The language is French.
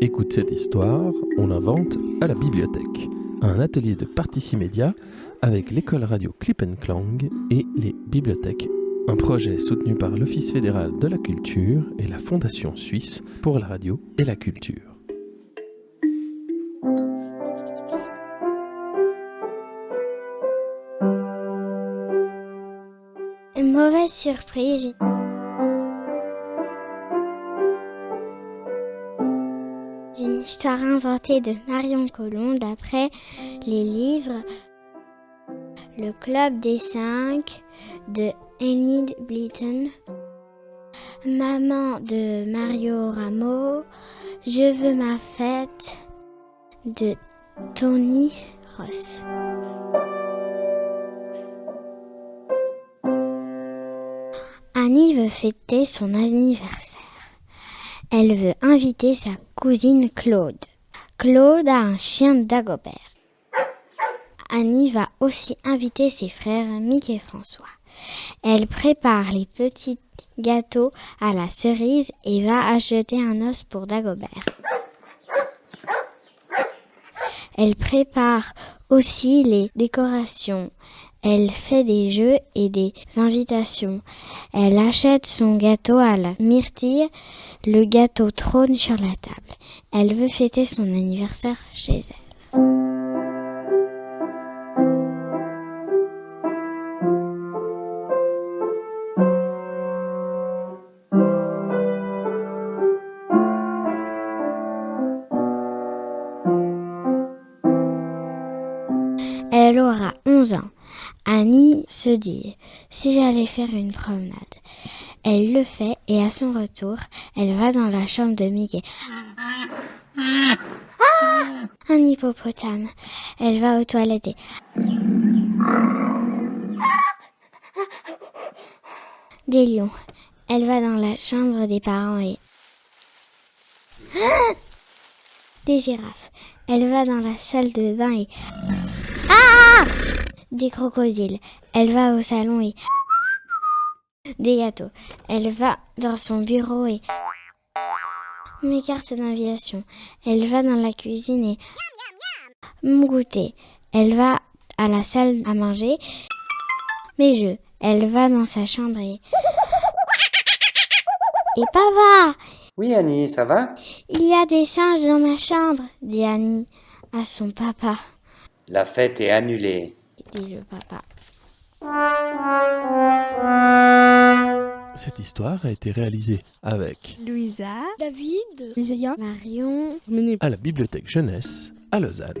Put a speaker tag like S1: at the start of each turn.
S1: Écoute cette histoire, on l'invente à la bibliothèque. Un atelier de Particimédia avec l'école radio Clip Clang et les bibliothèques. Un projet soutenu par l'Office fédéral de la culture et la Fondation suisse pour la radio et la culture.
S2: Mauvaise surprise. Histoire inventée de Marion Colomb d'après les livres Le Club des Cinq de Enid Blyton, Maman de Mario Rameau, Je veux ma fête de Tony Ross. Annie veut fêter son anniversaire. Elle veut inviter sa cousine Claude. Claude a un chien d'Agobert. Annie va aussi inviter ses frères Mick et François. Elle prépare les petits gâteaux à la cerise et va acheter un os pour Dagobert. Elle prépare aussi les décorations. Elle fait des jeux et des invitations. Elle achète son gâteau à la myrtille. Le gâteau trône sur la table. Elle veut fêter son anniversaire chez elle. Elle aura 11 ans. Annie se dit, si j'allais faire une promenade. Elle le fait et à son retour, elle va dans la chambre de Mickey. Ah Un hippopotame. Elle va aux toilettes et... Des lions. Elle va dans la chambre des parents et... Des girafes. Elle va dans la salle de bain et... Ah Des crocodiles. Elle va au salon et... Des gâteaux. Elle va dans son bureau et... Mes cartes d'invitation. Elle va dans la cuisine et... Mon goûter. Elle va à la salle à manger. Mes jeux. Elle va dans sa chambre et... Et papa
S3: Oui Annie, ça va?
S2: Il y a des singes dans ma chambre, dit Annie à son papa,
S3: La fête est annulée.
S2: dit le papa.
S1: Cette histoire a été réalisée avec
S4: Louisa,
S5: David,
S4: Isaiah,
S2: Marion,
S1: à la bibliothèque jeunesse à Lausanne.